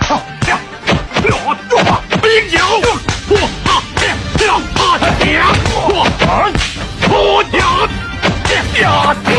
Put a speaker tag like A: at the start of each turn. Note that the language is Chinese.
A: 好，亮，亮，亮，冰角，过，好，亮，亮，怕他强，过，出角，亮。